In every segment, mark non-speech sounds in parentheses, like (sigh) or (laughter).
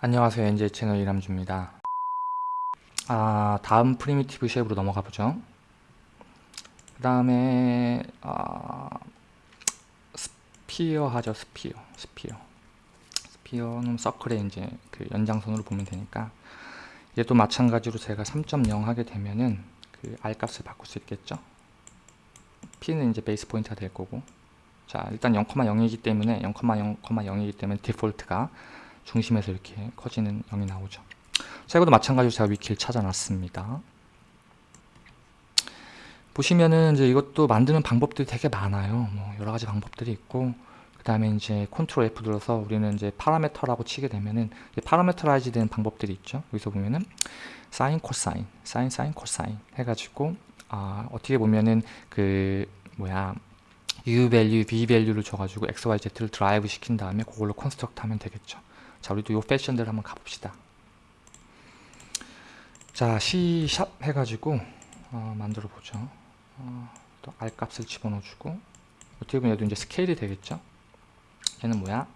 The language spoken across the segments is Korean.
안녕하세요. NJ 채널 이람주입니다. 아 다음 primitive shape으로 넘어가 보죠. 그 다음에 아, sphere 하죠. Sphere. Sphere. Sphere는 circle의 이제 그 연장선으로 보면 되니까. 얘도 마찬가지로 제가 3.0 하게 되면은 그 R 값을 바꿀 수 있겠죠? P는 이제 base point가 될 거고. 자 일단 0,0이기 때문에 0,0,0이기 때문에 default가 중심에서 이렇게 커지는 0이 나오죠. 자, 이것도 마찬가지로 제가 wiki를 찾아놨습니다. 보시면은 이제 이것도 만드는 방법들이 되게 많아요. 뭐 여러 가지 방법들이 있고 그 다음에 이제 Control F 눌러서 우리는 이제 parameter라고 치게 되면은 parameterize 되는 방법들이 있죠. 여기서 보면은 사인, 코사인, 사인, 사인, 코사인 해가지고 아, 어떻게 보면은 그 뭐야 u 밸류, v 밸류를 줘가지고 x, y, z를 drive 시킨 다음에 그걸로 construct 하면 되겠죠. 자 우리도 요 패션대로 한번 가봅시다. 자 C sharp 해가지고 어, 만들어 보죠. 어, 또 R 값을 집어넣어주고 어떻게 보면 얘도 이제 스케일이 되겠죠? 얘는 뭐야?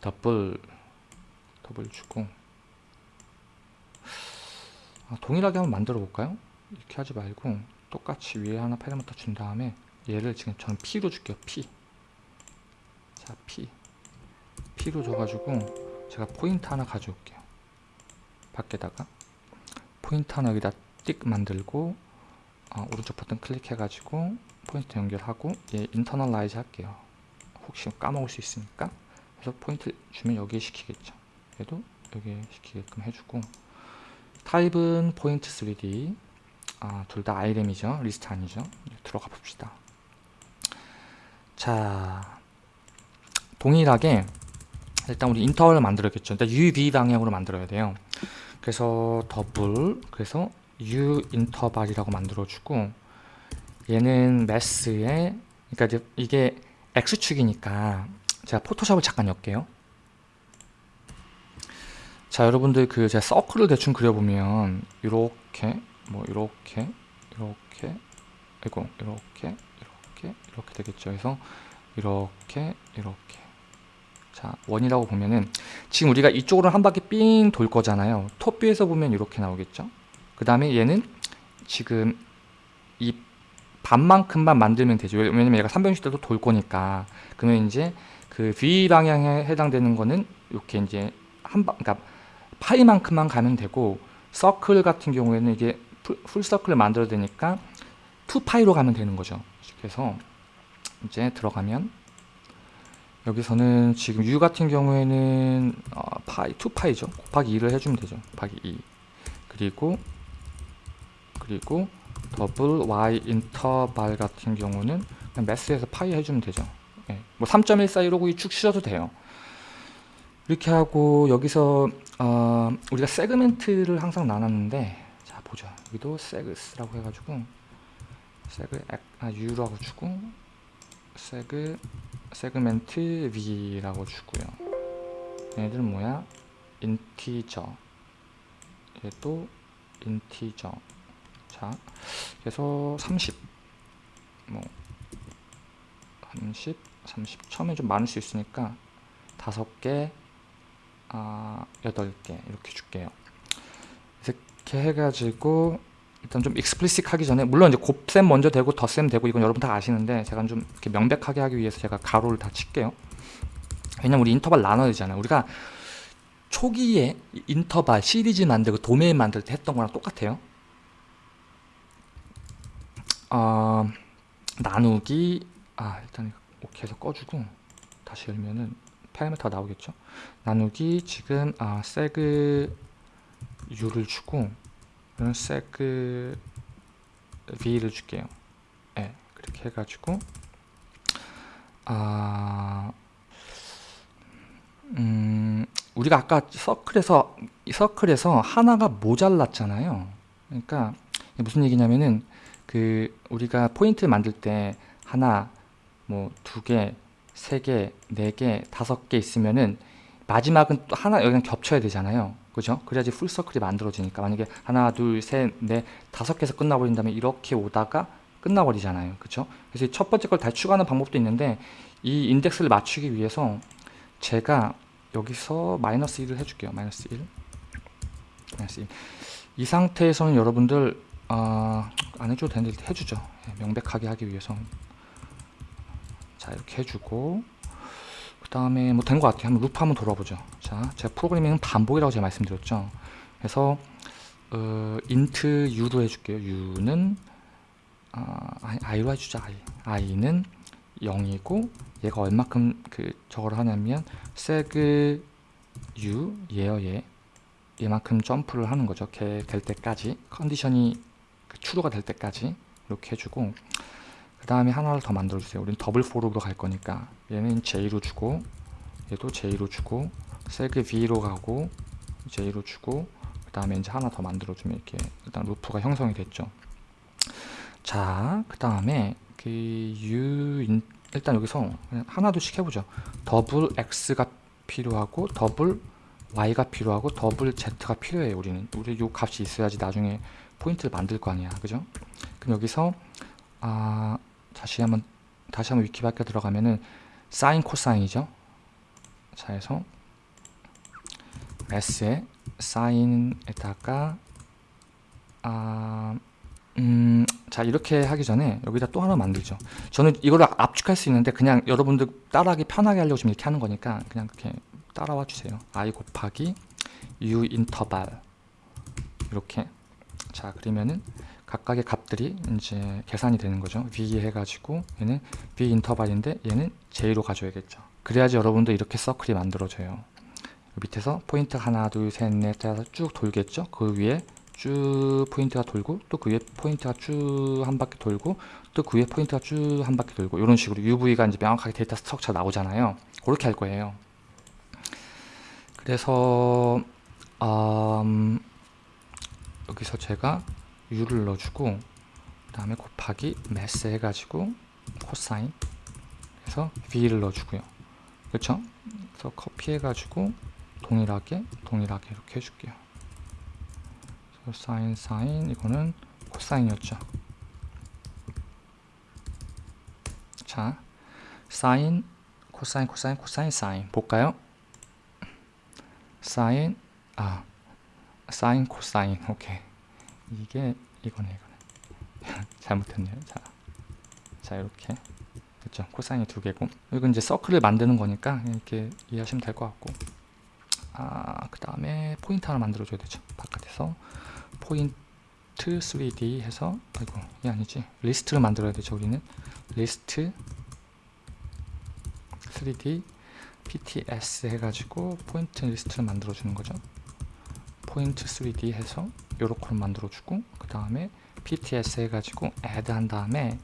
더블 더블 주고. 아, 동일하게 한번 만들어 볼까요? 이렇게 하지 말고 똑같이 위에 하나 파라미터 준 다음에 얘를 지금 저는 P로 줄게요 P. 자 P. P로 줘가지고 제가 포인트 하나 가져올게요. 밖에다가. 포인트 하나 여기다 띡 만들고 어, 오른쪽 버튼 클릭해 가지고 포인트 연결하고 얘 internalize 할게요. 혹시 까먹을 수 있으니까. 그래서 포인트 주면 여기에 찍히겠죠. 얘도 여기에 찍히게끔 해주고. 타입은 포인트 3D 아, 둘 다 아이템이죠. 리스트 아니죠. 들어가 봅시다. 자 동일하게 일단 우리 인터벌을 만들었겠죠. 일단 UV 방향으로 만들어야 돼요. 그래서 더블 그래서 U 인터벌이라고 만들어주고 얘는 매스에 그러니까 이게 X축이니까 제가 포토샵을 잠깐 엮게요. 자 여러분들 그 제가 서클을 대충 그려보면 이렇게 뭐 이렇게 이렇게 이고 이렇게 이렇게 이렇게 되겠죠. 그래서 이렇게 이렇게 자 원이라고 보면은 지금 우리가 이쪽으로 한 바퀴 삥 돌 거잖아요. 톱뷰에서 보면 이렇게 나오겠죠? 그 다음에 얘는 지금 이 반만큼만 만들면 되죠. 왜냐면 얘가 360도도 돌 거니까. 그러면 이제 그 V 방향에 해당되는 거는 이렇게 이제 한방 그러니까 파이만큼만 가면 되고 서클 같은 경우에는 이게 full circle을 만들어야 되니까 2파이로 가면 되는 거죠. 그래서 이제 들어가면 여기서는 지금 u 같은 경우에는 어, 파이 2파이죠. 곱하기 2를 해주면 되죠. 곱하기 2 그리고 그리고 더블 y interval 같은 경우는 그냥 Math에서 파이 해주면 되죠. 네. 뭐3.14 이러고 이축 실어도 돼요. 이렇게 하고 여기서 어, 우리가 세그멘트를 항상 나눴는데 자 보죠 여기도 세그스라고 해가지고 세그 아, U라고 주고 세그 세그멘트 V라고 주고요. 얘들 뭐야? 인티저. 얘도 인티저. 자 그래서 30 뭐 30, 30 처음에 좀 많을 수 있으니까 다섯 개, 아, 여덟 개 이렇게 줄게요. 이렇게 해가지고 일단 좀 익스플리식 하기 전에 물론 이제 곱셈 먼저 되고 덧셈 되고 이건 여러분 다 아시는데 제가 좀 이렇게 명백하게 하기 위해서 제가 가로를 다 칠게요. 왜냐면 우리 인터벌 나눠야 되잖아요. 우리가 초기에 인터벌 시리즈 만들고 도메인 만들 때 했던 거랑 똑같아요. 어, 나누기 아 일단 해서 꺼주고 다시 열면은 파라미터가 나오겠죠? 나누기 지금 아 세그 u를 주고 그럼 세그 v를 줄게요. 네, 그렇게 해가지고 아 음, 우리가 아까 서클에서 서클에서 하나가 모자랐잖아요. 그러니까 무슨 얘기냐면은 그 우리가 포인트 만들 때 하나 뭐 두 개, 세 개, 네 개, 다섯 개 있으면은 마지막은 또 하나 여기랑 겹쳐야 되잖아요. 그죠? 그래야지 풀서클이 만들어지니까 만약에 하나 둘셋넷 다섯 개에서 끝나버린다면 이렇게 오다가 끝나버리잖아요 그죠? 그래서 첫 번째 걸 추가하는 방법도 있는데 이 인덱스를 맞추기 위해서 제가 여기서 마이너스 1을 해줄게요. 마이너스 1. 마이너스 1. 이 상태에서는 여러분들 아, 안 해줘도 되는데 해주죠. 예, 명백하게 하기 위해서. 자 이렇게 해주고 그 다음에 뭐 된 것 같아요. 한번 루프 한번 돌아보죠. 자, 제가 프로그래밍은 반복이라고 제가 말씀드렸죠. 그래서 어, int u로 해줄게요. u는 아, i로 해주자. i. i는 0이고 얘가 얼마큼 그 저걸 하냐면 seg u 얘요 얘 얘만큼 점프를 하는 거죠. 걔 될 때까지 컨디션이 그 true가 될 때까지 이렇게 해주고 그 다음에 하나를 더 만들어 주세요. 우린 더블 포로로 갈 거니까 얘는 j로 주고 얘도 j로 주고 seg v로 가고 j로 주고 그 다음에 이제 하나 더 만들어 주면 이렇게 일단 루프가 형성이 됐죠. 자, 그 다음에 그 u 인, 일단 여기서 하나둘씩 해보죠. 더블 x가 필요하고 더블 y가 필요하고 더블 z가 필요해요. 우리는 우리 요 값이 있어야지 나중에 포인트를 만들 거 아니야, 그죠? 그럼 여기서 아 다시 한번 다시 한번 위키백과에 들어가면은 사인 코사인이죠. 자, 해서 s에 사인에다가 아 음, 자 이렇게 하기 전에 여기다 또 하나 만들죠. 저는 이걸 압축할 수 있는데 그냥 여러분들 따라하기 편하게 하려고 지금 이렇게 하는 거니까 그냥 그렇게 따라와 주세요. I 곱하기 u 인터벌. 이렇게. 자 그러면은 각각의 값들이 이제 계산이 되는 거죠. v 해가지고 얘는 v interval인데 얘는 j로 가져야겠죠. 그래야지 여러분도 이렇게 circle이 만들어져요. 밑에서 포인트 하나 둘 셋넷 다섯 쭉 돌겠죠? 그 위에 쭉 포인트가 돌고 또 그 위에 포인트가 쭉 한 바퀴 돌고 또 그 위에 포인트가 쭉 한 바퀴 돌고 이런 식으로 UV가 이제 명확하게 데이터 structure 나오잖아요. 그렇게 할 거예요. 그래서 음, 여기서 제가 U를 넣어주고 그 다음에 곱하기 Math 해가지고 코사인 그래서 V를 넣어주고요. 그렇죠? 그래서 커피 해가지고 동일하게 동일하게 이렇게 해줄게요. 사인 사인 이거는 코사인이었죠. 자 사인 코사인 코사인 코사인 사인. 볼까요? 사인 아 사인 코사인. 오케이 이게 이거네 이거네. (laughs) 잘못했네요. 자, 자 이렇게. 그렇죠 코사인이 두 개고. 이건 이제 circle을 만드는 거니까 이렇게 이해하시면 될 것 같고. 아, 그 다음에 포인트 하나 만들어 줘야 되죠. 바깥에서 포인트 3D 해서 아이고 이 아니지. 리스트를 만들어야 되죠 우리는. 리스트 3D PTS 해가지고 포인트 리스트를 만들어 주는 거죠. 포인트 3D 해서 요렇게 만들어 주고 그 다음에 PTS 해가지고 add 한 다음에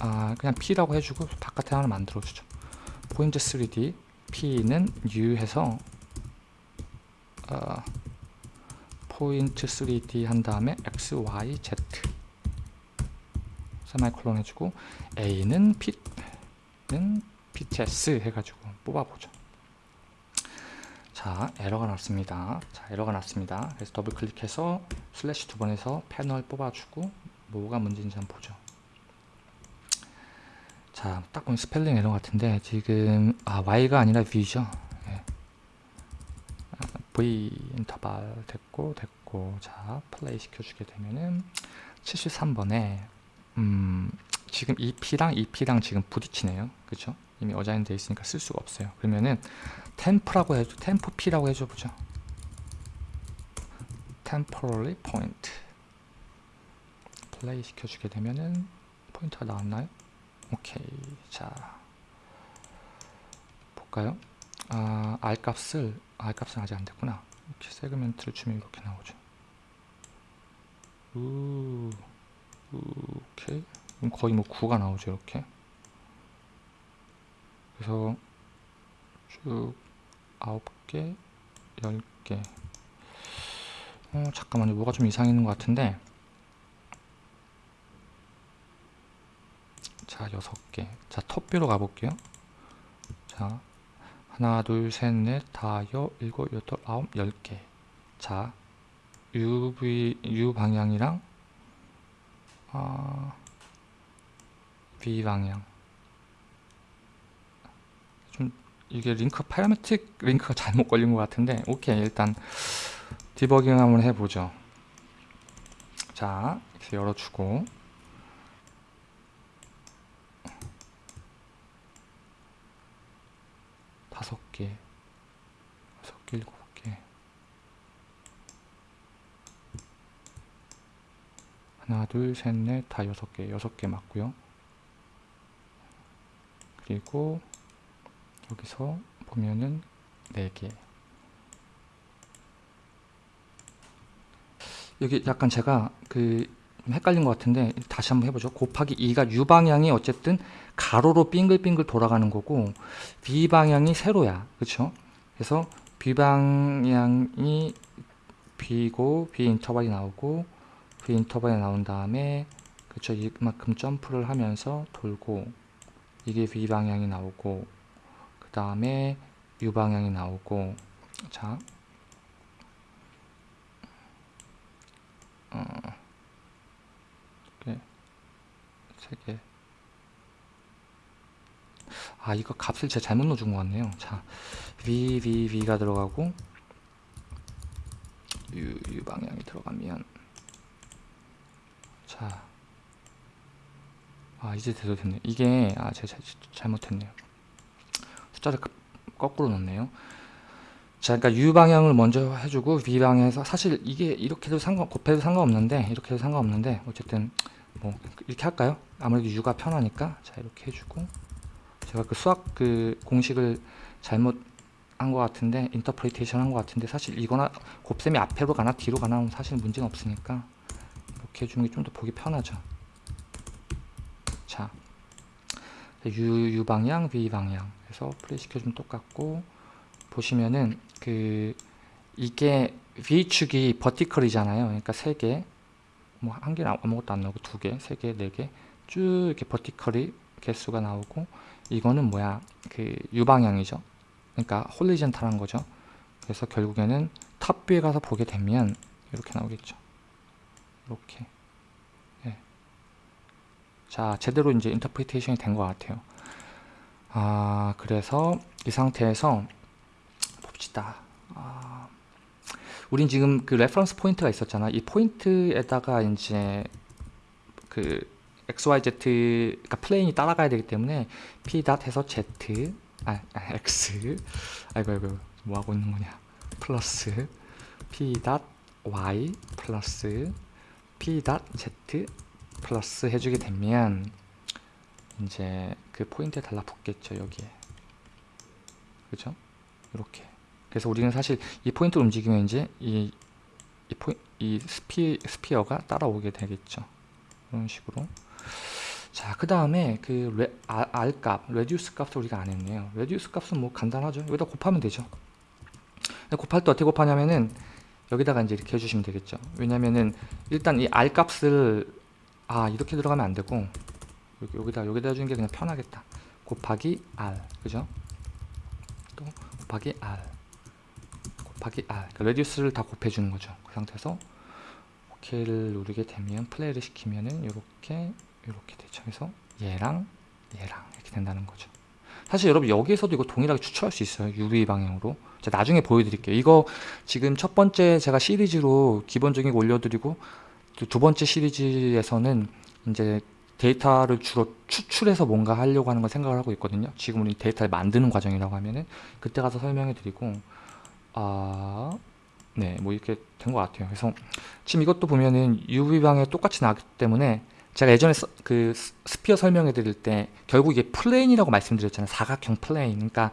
아 그냥 P라고 해주고 바깥에 하나 만들어 주죠. 포인트 3D P는 new 해서 어, 포인트 3D 한 다음에 X, Y, Z. 세마이콜론 해주고 A는 P는 PTS 해가지고 뽑아보죠 자 에러가 났습니다. 자 에러가 났습니다. 그래서 더블 클릭해서 슬래시 두 번 해서 패널 뽑아주고 뭐가 문제인지 한번 보죠. 자 딱 보면 스펠링 에러 같은데 지금 아 Y가 아니라 V죠? V interval 됐고 됐고 자 플레이 시켜주게 되면은 73번에 음 지금 EP랑 EP랑 지금 부딪히네요. 그쵸 이미 어자인 돼 있으니까 쓸 수가 없어요 그러면은 템프라고 해줘 템프 P라고 해줘 보죠 temporary point 플레이 시켜주게 되면은 포인트가 나왔나요 오케이 자 볼까요 아, R 값을 R 값은 아직 안 됐구나. 이렇게 세그멘트를 주면 이렇게 나오죠. 우, 오케이. 그럼 거의 뭐 9가 나오죠, 이렇게. 그래서 쭉 9개, 10개. 어, 잠깐만요. 뭐가 좀 이상했는 것 같은데. 자, 6개. 자, 톱뷰로 가볼게요. 자, 하나 둘 셋 넷 다여 일곱 여덟 아홉 열 개 자 UV U 방향이랑 어, V 방향 좀 이게 링크 파라메틱 링크가 잘못 걸린 것 같은데 오케이 일단 디버깅 한번 해보죠. 자 이렇게 열어주고. 다섯 개 여섯 개 일곱 개. 하나 둘셋넷다 여섯 개 여섯 개 맞고요. 그리고 여기서 보면은 4개. 여기 약간 제가 그좀 헷갈린 것 같은데 다시 한번 해보죠. 곱하기 2가 U 방향이 어쨌든 가로로 빙글빙글 돌아가는 거고 B 방향이 세로야. 그쵸? 그래서 B 방향이 B고 B 인터벌이 나오고 B 인터벌이 나온 다음에 그쵸? 이만큼 점프를 하면서 돌고 이게 B 방향이 나오고 그 다음에 U 방향이 나오고 자 어, 이렇게 세 개. 아 이거 값을 제가 잘못 넣어준 것 같네요. 자 V V V가 들어가고 U U 방향이 들어가면 자. 아 이제 제대로 됐네 이게 아 제가 잘, 잘못했네요 숫자를 거꾸로 넣네요 자, 그러니까 U 방향을 먼저 해주고 V 방향에서 사실 이게 이렇게도 상관 곱해도 상관없는데 이렇게도 상관없는데 어쨌든 뭐 이렇게 할까요? 아무래도 U가 편하니까 자 이렇게 해주고 제가 그 수학 그 공식을 잘못 한 것 같은데 interpretation 한 것 같은데 사실 이거나 곱셈이 앞으로 가나 뒤로 가나 사실 문제는 없으니까 이렇게 해주는 게 좀 더 보기 편하죠. 자 U, U 방향, V 방향 해서 플레이 시켜주면 똑같고 보시면은 그 이게 V축이 vertical이잖아요. 그러니까 세 개, 뭐 한 개는 아무것도 안 나오고 두 개, 세 개, 네개쭉 이렇게 vertical이 개수가 나오고 이거는 뭐야 그 U 방향이죠. 그러니까 horizontal한 거죠. 그래서 결국에는 top view에 가서 보게 되면 이렇게 나오겠죠. 이렇게. 네. 자, 제대로 이제 interpretation이 된 것 같아요. 아, 그래서 이 상태에서 봅시다. 아, 우린 지금 그 reference 포인트가 있었잖아. 이 포인트에다가 이제 그 XYZ 그러니까 plane이 따라가야 되기 때문에 P dot 해서 Z 아, 아 X 아이고 아이고 뭐 하고 있는 거냐 플러스 P dot Y 플러스 P dot Z 플러스 해주게 되면 이제 그 포인트에 달라붙겠죠 여기에 그죠 이렇게 그래서 우리는 사실 이 포인트 움직이면 이제 이, 이, 포이, 이 스피, sphere가 따라오게 되겠죠 이런 식으로 자, 그 다음에 그 레, 아, R 값, radius 값을 우리가 안 했네요. radius 값은 뭐 간단하죠. 여기다 곱하면 되죠. 곱할 때 어떻게 곱하냐면은 여기다가 이제 이렇게 해주시면 되겠죠. 왜냐면은 일단 이 R 값을 아 이렇게 들어가면 안 되고 여기, 여기다 여기다 주는 게 그냥 편하겠다. 곱하기 R, 그죠? 또 곱하기 R, 곱하기 R. 그러니까 레디우스를 다 곱해주는 거죠. 그 상태에서 OK를 누르게 되면 플레이를 시키면은 이렇게 이렇게 되죠. 그래서 얘랑 얘랑 이렇게 된다는 거죠. 사실 여러분 여기에서도 이거 동일하게 추출할 수 있어요. UV 방향으로. 제가 나중에 보여드릴게요. 이거 지금 첫 번째 제가 시리즈로 기본적인 거 올려드리고 두 번째 시리즈에서는 이제 데이터를 주로 추출해서 뭔가 하려고 하는 걸 생각을 하고 있거든요. 지금 우리 데이터를 만드는 과정이라고 하면은 그때 가서 설명해 드리고 아... 네, 뭐 이렇게 된 것 같아요. 그래서 지금 이것도 보면은 UV 방향이 똑같이 나기 때문에 제가 예전에 서, 그 sphere 설명해 드릴 때 결국 이게 plane이라고 말씀드렸잖아요. 사각형 plane. 그러니까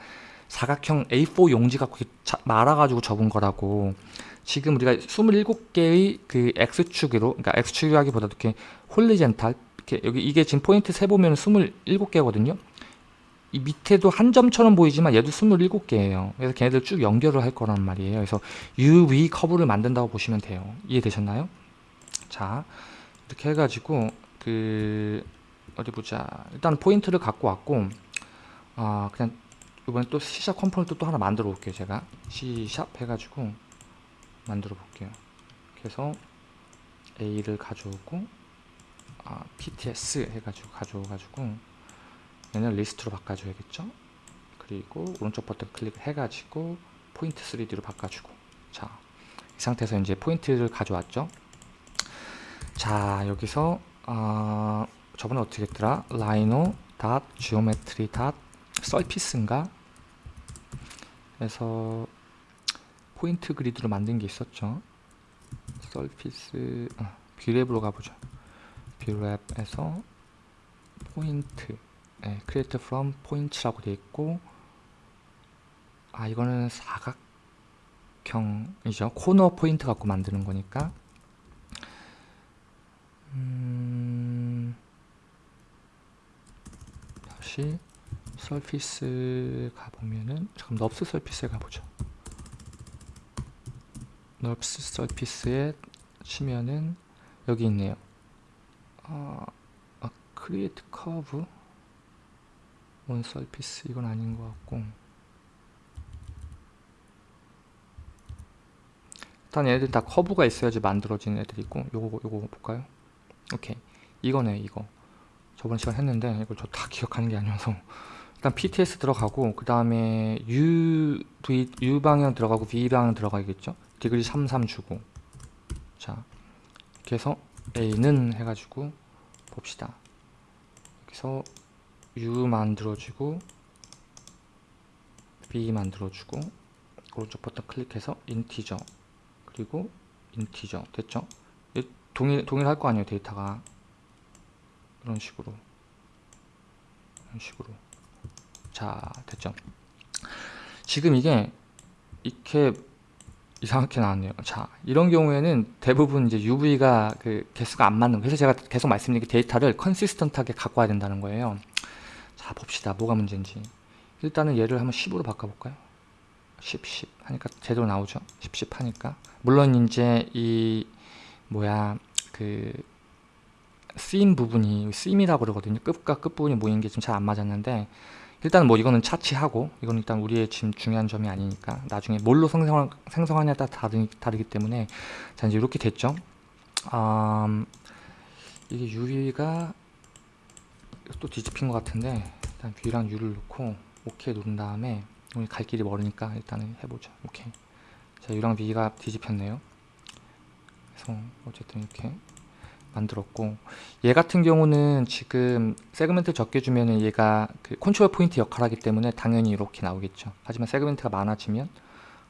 사각형 A4 용지 갖고 말아가지고 적은 거라고 지금 우리가 27개의 그 X축으로 그러니까 X축이라기보다도 이렇게 horizontal 이렇게 여기 이게 지금 포인트 세 보면 27개거든요. 이 밑에도 한 점처럼 보이지만 얘도 27개예요. 그래서 걔네들 쭉 연결을 할 거란 말이에요. 그래서 UV 커브를 만든다고 보시면 돼요. 이해되셨나요? 자, 이렇게 해가지고 그 어디 보자. 일단 포인트를 갖고 왔고 아 그냥 이번에 또 C sharp component 또 하나 만들어 볼게요. 제가 C sharp 해가지고 만들어 볼게요. 그래서 A를 가져오고 아, PTS 해가지고 가져와가지고 얘는 리스트로 바꿔줘야겠죠. 그리고 오른쪽 버튼 클릭해 가지고 포인트 3D로 바꿔주고. 자 이 상태에서 이제 포인트를 가져왔죠? 자 여기서 어, 저번에 어떻게 했더라? Rhino dot geometry dot surface인가? 그래서 포인트 그리드로 만든 게 있었죠. surface 아, 뷰랩으로 가보죠 뷰랩에서 포인트 네, create from point라고 되어 있고 아 이거는 사각형이죠. 코너 포인트 갖고 만드는 거니까. 음, 다시 surface 가보면은 잠깐 NURBS surface에 가보죠. NURBS surface에 치면은 여기 있네요 아, 아 create curve on surface 이건 아닌 것 같고. 일단 얘들 다 커브가 있어야지 만들어진 애들이고 요거 요거 볼까요? 오케이. 이거네 이거. 저번 시간 했는데 이걸 저 다 (laughs) 기억하는 게 아니어서. 일단 PTS 들어가고 그 다음에 U, v, U 방향 들어가고 V 방향 들어가겠죠? 디그리 33 주고. 자 이렇게 해서 A는 해가지고 봅시다. 여기서 U 만들어주고 B 만들어주고 오른쪽 버튼 클릭해서 인티저 그리고 인티저 됐죠 동일, 동일할 거 아니에요 데이터가. 이런 식으로. 이런 식으로. 자 됐죠? 지금 이게 이렇게 이상하게 나왔네요. 자 이런 경우에는 대부분 이제 UV가 그 개수가 안 맞는 그래서 제가 계속 말씀드린 게 데이터를 컨시스턴트하게 갖고 와야 된다는 거예요. 자 봅시다. 뭐가 문제인지. 일단은 얘를 한번 10으로 바꿔볼까요? 10, 10 하니까 제대로 나오죠? 10, 10 하니까. 물론 이제 이 뭐야 그 쓰임 부분이 쓰임이라고 그러거든요. 끝과 끝부분이 모이는 게 지금 잘안 맞았는데 일단 뭐 이거는 차치하고 이건 일단 우리의 지금 중요한 점이 아니니까 나중에 뭘로 생성, 생성하냐에 따라 다르, 다르기 때문에 자 이제 이렇게 됐죠? 음, 이게 UV가 또 뒤집힌 것 같은데 일단 V랑 U를 놓고 OK 누른 다음에 우리 갈 길이 멀으니까 일단은 해보죠. 오케이 자 U랑 V가 뒤집혔네요. 그래서 어쨌든 이렇게 만들었고 얘 같은 경우는 지금 segment 적게 주면은 얘가 그 컨트롤 포인트 역할을 하기 때문에 당연히 이렇게 나오겠죠. 하지만 segment가 많아지면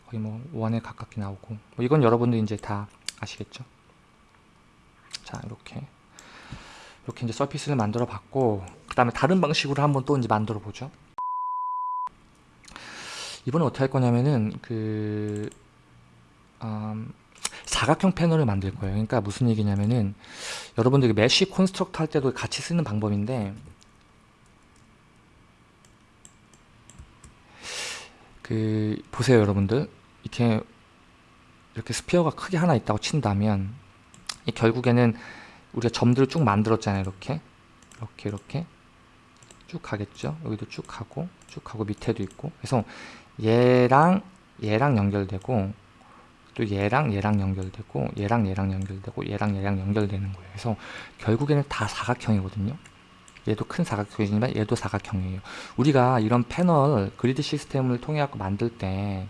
거의 뭐 원에 가깝게 나오고 뭐 이건 여러분들 이제 다 아시겠죠? 자 이렇게. 이렇게 이제 surface를 만들어 봤고 그 다음에 다른 방식으로 한번 또 이제 만들어 보죠. 이번에 어떻게 할 거냐면은 그 음, 사각형 패널을 만들 거예요. 그러니까 무슨 얘기냐면은 여러분들 mesh construct 할 때도 같이 쓰는 방법인데 그 보세요 여러분들. 이렇게 이렇게 스피어가 크게 하나 있다고 친다면 결국에는 우리가 점들을 쭉 만들었잖아요 이렇게. 이렇게 이렇게. 쭉 가겠죠? 여기도 쭉 가고 쭉 가고 밑에도 있고. 그래서 얘랑 얘랑 연결되고 또 얘랑 얘랑 연결되고 얘랑 얘랑 연결되고 얘랑 얘랑 연결되는 거예요. 그래서 결국에는 다 사각형이거든요. 얘도 큰 사각형이지만 얘도 사각형이에요. 우리가 이런 패널 그리드 시스템을 통해 갖고 만들 때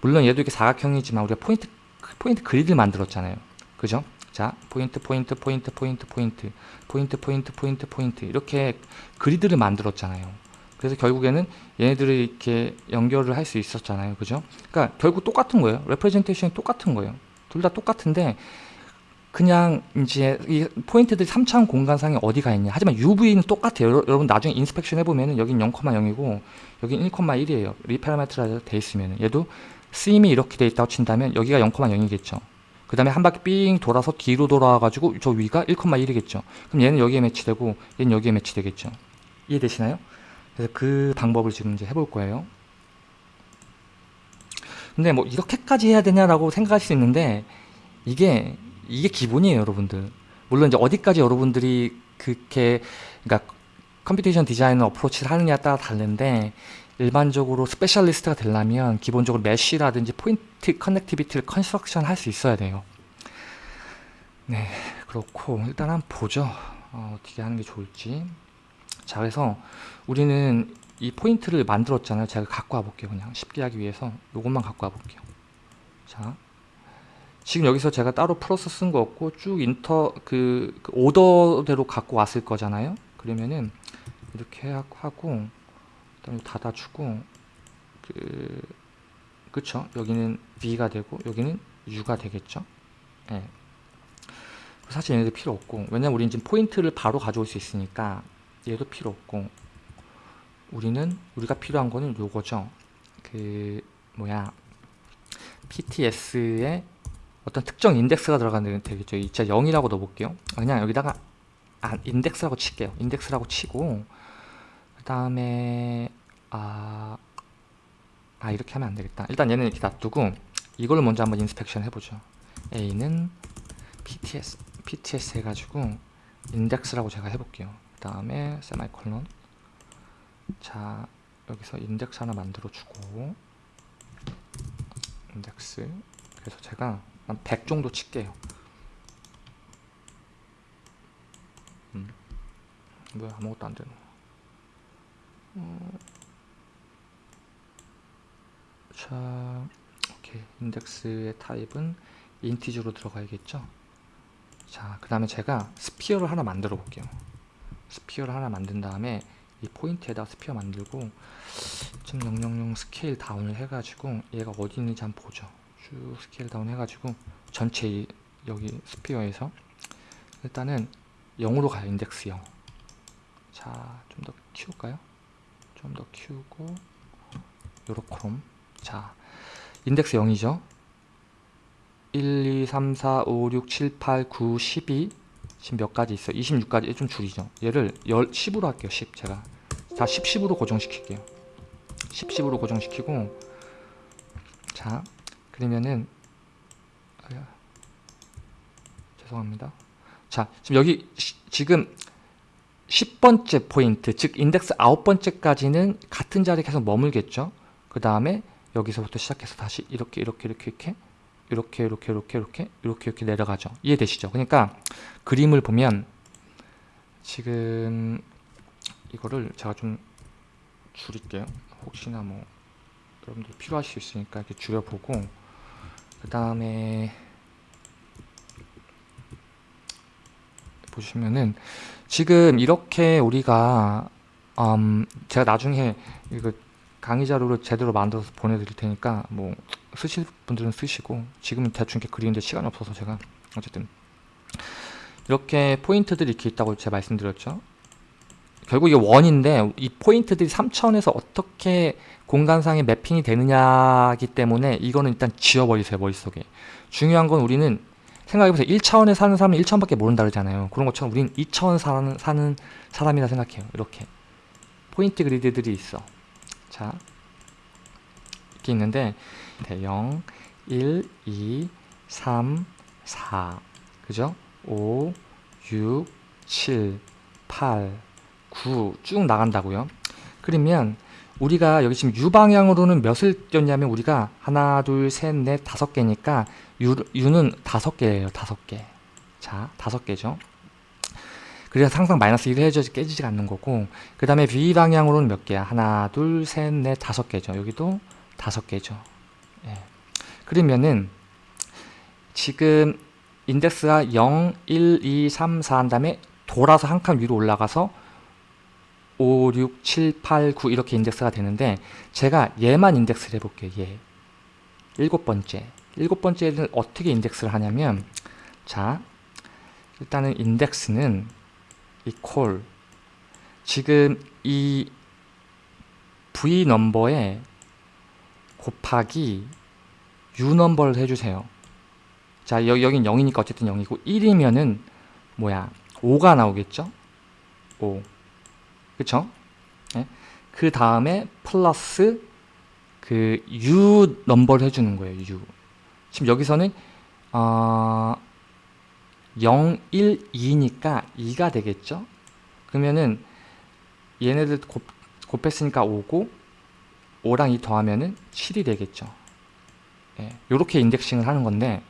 물론 얘도 이렇게 사각형이지만 우리가 포인트 포인트 그리드를 만들었잖아요. 그죠? 자, 포인트 포인트 포인트 포인트 포인트 포인트 포인트 포인트 포인트 이렇게 그리드를 만들었잖아요. 그래서 결국에는 얘네들을 이렇게 연결을 할 수 있었잖아요. 그죠? 그러니까 결국 똑같은 거예요. representation이 똑같은 거예요. 둘 다 똑같은데 그냥 이제 이 포인트들이 3차원 공간상에 어디가 있냐. 하지만 UV는 똑같아요. 여러분 나중에 inspection 해보면은 여긴 0,0이고 여긴 1,1이에요. reparameterize 돼 있으면 얘도 seam이 이렇게 돼 있다고 친다면 여기가 0,0이겠죠. 그 다음에 한 바퀴 삥 돌아서 뒤로 돌아와가지고 저 위가 1,1이겠죠. 그럼 얘는 여기에 매치되고 얘는 여기에 매치되겠죠. 이해되시나요? 그래서 그 방법을 지금 이제 해볼 거예요. 근데 뭐 이렇게까지 해야 되냐라고 생각할 수 있는데 이게 이게 기본이에요, 여러분들. 물론 이제 어디까지 여러분들이 그렇게 그러니까 computation design approach를 하느냐에 따라 다른데 일반적으로 specialist가 되려면 기본적으로 mesh라든지 포인트 connectivity를 construction 할 수 있어야 돼요. 네, 그렇고 일단 한번 보죠. 어, 어떻게 하는 게 좋을지. 자 그래서 우리는 이 포인트를 만들었잖아요. 제가 갖고 와볼게요. 그냥 쉽게 하기 위해서 이것만 갖고 와볼게요. 자, 지금 여기서 제가 따로 플러스 쓴 거 없고 쭉 인터 그, 그 오더대로 갖고 왔을 거잖아요. 그러면은 이렇게 하- 하고 그다음에 닫아주고 그 그쵸? 여기는 V가 되고 여기는 U가 되겠죠? 예. 사실 얘네들 필요 없고 왜냐면 우리는 지금 포인트를 바로 가져올 수 있으니까 얘도 필요 없고 우리는 우리가 필요한 거는 요거죠. 그 뭐야 PTS에 어떤 특정 인덱스가 들어가는 되겠죠. 이 제가 0이라고 넣어볼게요. 그냥 여기다가 아, 인덱스라고 칠게요. 인덱스라고 치고 그 다음에 아, 아 이렇게 하면 안 되겠다. 일단 얘는 이렇게 놔두고 이걸로 먼저 한번 inspection 해보죠. A는 PTS PTS 해가지고 인덱스라고 제가 해볼게요. 그 다음에 세마이콜론 자 여기서 인덱스 하나 만들어 주고 인덱스. 그래서 제가 한 100 정도 칠게요. 음. 왜 아무것도 안 되노 어. 자 오케이. 인덱스의 타입은 integer로 들어가야겠죠? 자 그 다음에 제가 sphere를 하나 만들어 볼게요. sphere를 하나 만든 다음에 이 포인트에다 sphere 만들고 0.000 scale down을 해가지고 얘가 어디 있는지 한번 보죠. 쭉 scale down 해가지고 전체 이, 여기 sphere에서 일단은 0으로 가요 인덱스 0 자 좀 더 키울까요? 좀 더 키우고 요렇게 자 인덱스 0이죠. 1, 2, 3, 4, 5, 6, 7, 8, 9, 12 지금 몇 가지 있어 26까지 좀 줄이죠. 얘를 10, 10으로 할게요 10 제가. 다 10, 10으로 고정시킬게요. 10, 10으로 고정시키고 자 그러면은 아야, 죄송합니다. 자 지금 여기 시, 지금 10번째 포인트 즉 인덱스 9번째까지는 같은 자리에 계속 머물겠죠? 그 다음에 여기서부터 시작해서 다시 이렇게 이렇게 이렇게 이렇게 이렇게 이렇게 이렇게 이렇게 이렇게 이렇게 내려가죠. 이해되시죠? 그러니까 그림을 보면 지금 이거를 제가 좀 줄일게요. 혹시나 뭐 여러분들 필요하실 수 있으니까 이렇게 줄여보고 그 다음에 보시면은 지금 이렇게 우리가 음 제가 나중에 이거 강의 자료를 제대로 만들어서 보내드릴 테니까 뭐 쓰실 분들은 쓰시고 지금은 대충 이렇게 그리는데 시간이 없어서 제가 어쨌든 이렇게 포인트들이 이렇게 있다고 제가 말씀드렸죠. 결국 이게 원인데 이 포인트들이 3차원에서 어떻게 공간상에 매핑이 되느냐기 때문에 이거는 일단 지워버리세요 머릿속에. 중요한 건 우리는 생각해보세요. 1차원에 사는 사람은 1차원밖에 모른다 그러잖아요. 그런 것처럼 우리는 2차원 사는, 사는 사람이라 생각해요. 이렇게. 포인트 그리드들이 있어 자 이렇게 있는데 0, 1, 2, 3, 4 그죠? 5, 6, 7, 8, 9 쭉 나간다고요. 그러면 우리가 여기 지금 U 방향으로는 몇을 띄었냐면 우리가 하나 둘셋넷 다섯 개니까 U, U는 다섯 개예요 다섯 개 자 다섯 개죠 그래서 항상 마이너스 1을 해줘야지 깨지지가 않는 거고 그 다음에 V 방향으로는 몇 개야 하나 둘 셋 넷 다섯 개죠 여기도 다섯 개죠 예. 그러면은 지금 인덱스가 0, 1, 2, 3, 4 한 다음에 돌아서 한 칸 위로 올라가서 5, 6, 7, 8, 9 이렇게 인덱스가 되는데 제가 얘만 인덱스를 해볼게요. 얘. 일곱 번째. 일곱 번째는 어떻게 인덱스를 하냐면 자 일단은 인덱스는 이퀄 지금 이 V 넘버에 곱하기 U 넘버를 해주세요. 자 여기 여긴 0이니까 어쨌든 0이고 1이면은 뭐야 5가 나오겠죠? 5 그쵸? 네? 그 다음에 플러스 그 U 넘버를 해주는 거예요. U. 지금 여기서는 어, 0, 1, 2니까 2가 되겠죠? 그러면은 얘네들 곱, 곱했으니까 5고 5랑 2 더하면은 7이 되겠죠. 예, 요렇게 인덱싱을 하는 건데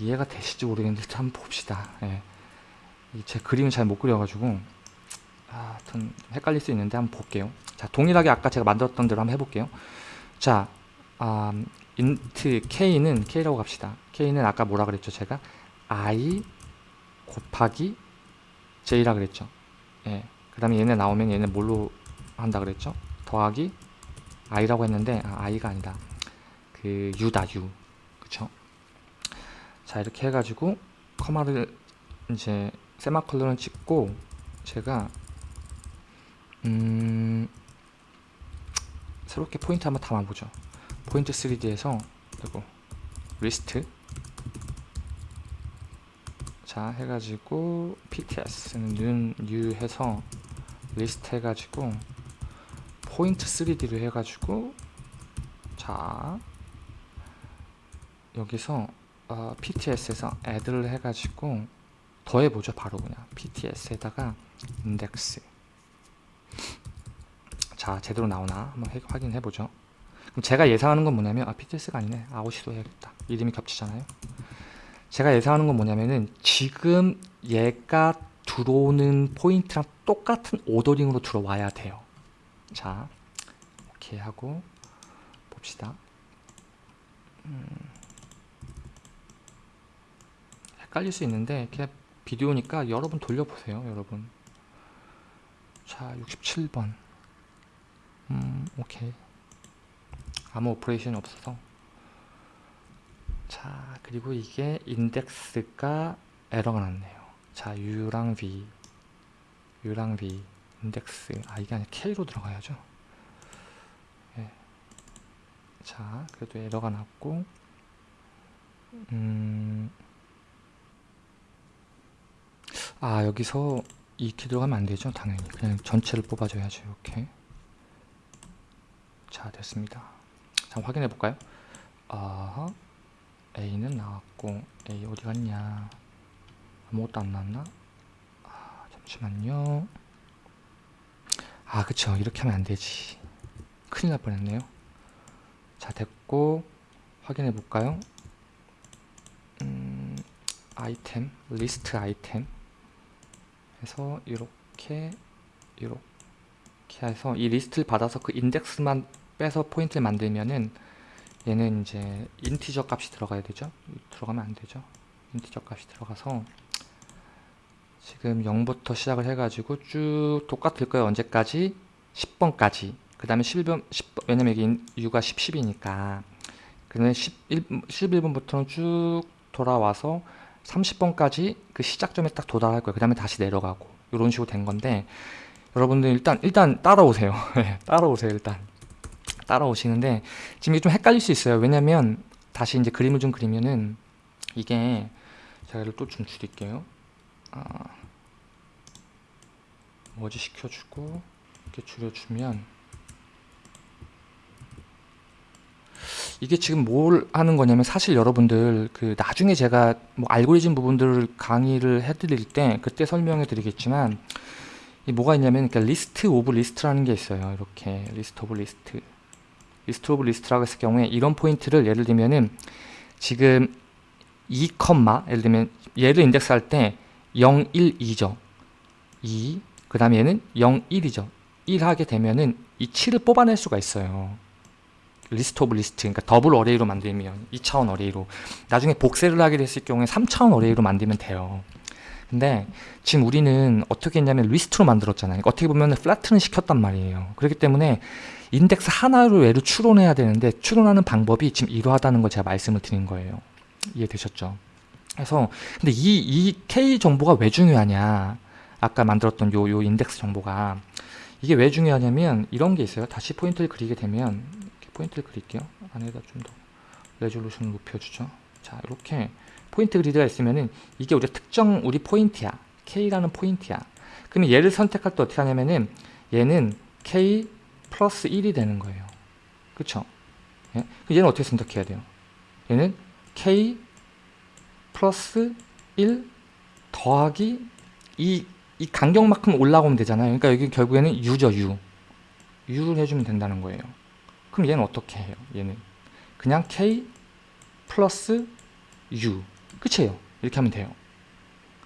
이해가 되실지 모르겠는데 한번 봅시다. 예. 제 그림을 잘 못 그려가지고 아, 아, 하여튼 헷갈릴 수 있는데 한번 볼게요. 자, 동일하게 아까 제가 만들었던 대로 한번 해볼게요. 자, 음, int k는 k라고 갑시다. k는 아까 뭐라 그랬죠? 제가 i 곱하기 j라 그랬죠. 예. 그 다음에 얘네 나오면 얘네 뭘로 한다 그랬죠? 더하기 i라고 했는데 아, i가 아니다. 그 u다 u. 그쵸? 자 이렇게 해가지고 콤마를 이제 세미콜론 찍고 제가 음 새롭게 포인트 한번 담아보죠. 포인트 3D에서 그리고 리스트 자 해가지고 PTS는 new, 해서 리스트 해가지고 포인트 3D를 해가지고 자 여기서 어, PTS에서 add를 해가지고 더해보죠 바로 그냥. PTS에다가 인덱스 자 제대로 나오나? 한번 해- 확인해보죠. 그럼 제가 예상하는 건 뭐냐면 아 PTS가 아니네. 아웃시도 해야겠다. 이름이 겹치잖아요 제가 예상하는 건 뭐냐면은 지금 얘가 들어오는 포인트랑 똑같은 ordering으로 들어와야 돼요. 자 오케이 하고 봅시다. 음, 헷갈릴 수 있는데 그냥 비디오니까 여러 번 돌려보세요 여러분. 자 67번. 음 오케이. 아무 operation이 없어서 자 그리고 이게 인덱스가 에러가 났네요. 자 U랑 V. U랑 V. 인덱스. 아 이게 아니라 K로 들어가야죠. 예. 자 그래도 에러가 났고 음, 아 여기서 이렇게 들어가면 안 되죠? 당연히. 그냥 전체를 뽑아줘야죠 이렇게. 자 됐습니다. 자 확인해 볼까요? 아 A는 나왔고 A 어디 갔냐? 아무것도 안 나왔나? 아 잠시만요. 아 그쵸. 이렇게 하면 안 되지. 큰일 날 뻔했네요. 자 됐고 확인해 볼까요? 음, 아이템 리스트 아이템. 해서 이렇게 이렇게 해서 이 리스트를 받아서 그 인덱스만 빼서 포인트를 만들면은 얘는 이제 integer 값이 들어가야 되죠? 들어가면 안 되죠? integer 값이 들어가서 지금 0부터 시작을 해가지고 쭉 똑같을 거예요. 언제까지? 10번까지. 그 다음에 11번 10번 왜냐면 인- U가 10, 10이니까. 그다음에 11, 11번부터는 쭉 돌아와서 30번까지 그 시작점에 딱 도달할 거예요. 그 다음에 다시 내려가고. 이런 식으로 된 건데 여러분들 일단 일단 따라오세요. (laughs) 네, 따라오세요 일단 따라오시는데 지금 이게 좀 헷갈릴 수 있어요. 왜냐면 다시 이제 그림을 좀 그리면은 이게 제가 이를 또 좀 줄일게요. 아, 머지? 시켜주고 이렇게 줄여주면 이게 지금 뭘 하는 거냐면 사실 여러분들 그 나중에 제가 뭐 알고리즘 부분들을 강의를 해드릴 때 그때 설명해 드리겠지만 이 뭐가 있냐면 그러니까 list of list라는 게 있어요. 이렇게 list of list list of list라고 했을 경우에 이런 포인트를 예를 들면은 지금 2, 예를 들면 얘를 인덱스 할 때 0, 1, 2죠. 2, 그 다음에 얘는 0, 1이죠. 1 하게 되면은 이 7을 뽑아낼 수가 있어요. list of list 그러니까 double array로 만들면 2차원 array로. 나중에 복세를 하게 됐을 경우에 3차원 array로 만들면 돼요. 근데 지금 우리는 어떻게 했냐면 리스트로 만들었잖아요. 그러니까 어떻게 보면 flatten 시켰단 말이에요. 그렇기 때문에 인덱스 하나로 얘를 추론해야 되는데 추론하는 방법이 지금 이러하다는 걸 제가 말씀을 드린 거예요. 이해되셨죠? 그래서 근데 이, 이 K 정보가 왜 중요하냐? 아까 만들었던 요, 요 인덱스 정보가. 이게 왜 중요하냐면 이런 게 있어요. 다시 포인트를 그리게 되면 포인트를 그릴게요. 안에다 좀 더 resolution을 높여주죠. 자 이렇게 포인트 그리드가 있으면은 이게 우리 특정 우리 포인트야. K라는 포인트야. 그러면 얘를 선택할 때 어떻게 하냐면은 얘는 K 플러스 1이 되는 거예요. 그쵸? 예? 얘는 어떻게 선택해야 돼요? 얘는 K 플러스 1 더하기 이, 이 간격만큼 올라오면 되잖아요. 그러니까 여기 결국에는 U죠 U. U를 해주면 된다는 거예요. 그럼 얘는 어떻게 해요? 얘는 그냥 K 플러스 U. 끝이에요. 이렇게 하면 돼요.